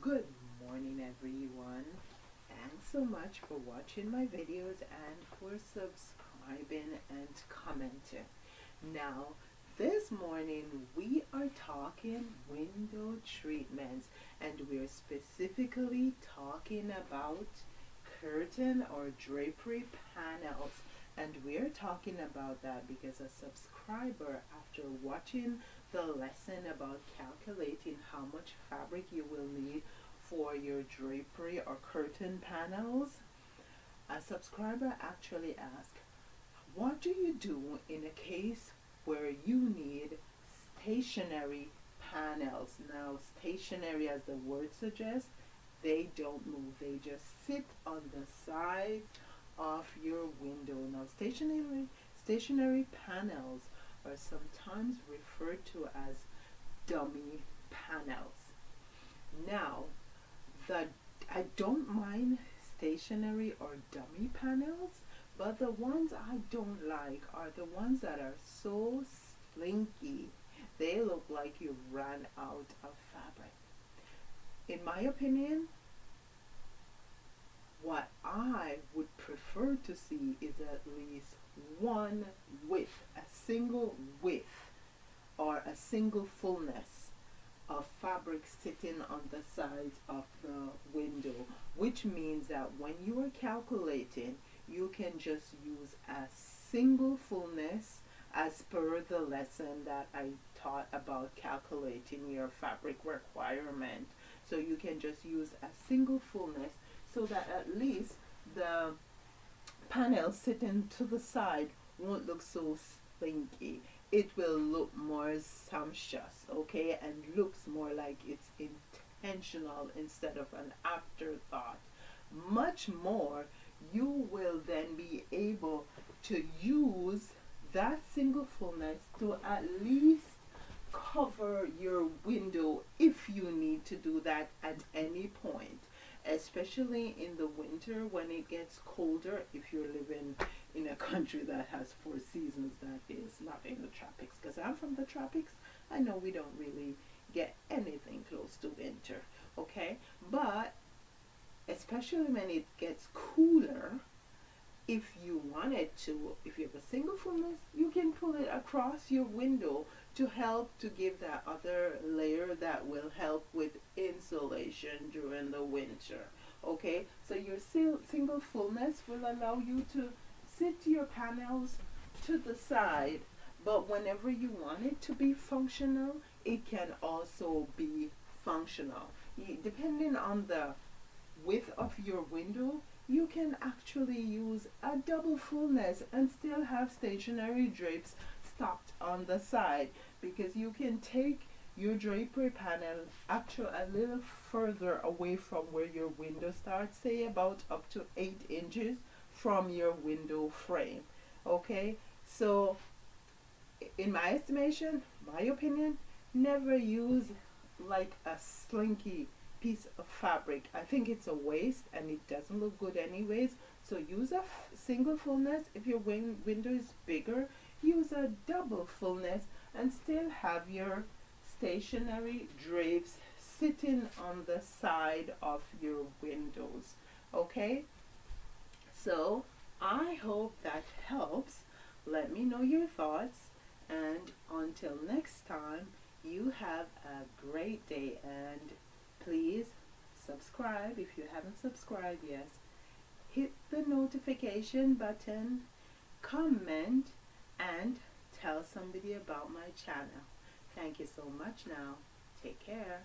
Good morning everyone. Thanks so much for watching my videos and for subscribing and commenting. Now, this morning we are talking window treatments and we're specifically talking about curtain or drapery panels and we're talking about that because a subscriber after watching the lesson about calculating how much fabric you will need for your drapery or curtain panels a subscriber actually asked what do you do in a case where you need stationary panels? Now stationary as the word suggests they don't move. They just sit on the sides of your window. Now stationary stationary panels are sometimes referred to as dummy panels. Now the I don't mind stationary or dummy panels but the ones I don't like are the ones that are so slinky. They look like you ran out of fabric. In my opinion what I prefer to see is at least one width, a single width or a single fullness of fabric sitting on the sides of the window which means that when you are calculating you can just use a single fullness as per the lesson that I taught about calculating your fabric requirement. So you can just use a single fullness so that at least the panel sitting to the side won't look so slinky it will look more sumptuous okay? And looks more like it's intentional instead of an afterthought. Much more you will then be able to use that single fullness to at least cover your window if you need to do that at any point especially in the winter when it gets colder if you're living in a country that has four seasons that is not in the tropics. Because I'm from the tropics I know we don't really get anything close to winter okay? But especially when it gets cooler if you wanted to if you have a single fullness you can pull it across your window to help to give that other layer that will help with insulation during the winter okay? So your single fullness will allow you to sit your panels to the side but whenever you want it to be functional it can also be functional. Depending on the width of your window you can actually use a double fullness and still have stationary drapes stopped on the side because you can take your drapery panel actually a little further away from where your window starts say about up to eight inches from your window frame okay? So in my estimation my opinion never use like a slinky piece of fabric. I think it's a waste and it doesn't look good anyways. So use a single fullness. If your win window is bigger use a double fullness and still have your stationary drapes sitting on the side of your windows okay? So I hope that helps. Let me know your thoughts. And until next time you have a great day and please subscribe if you haven't subscribed yet. Hit the notification button comment and tell somebody about my channel. Thank you so much now. Take care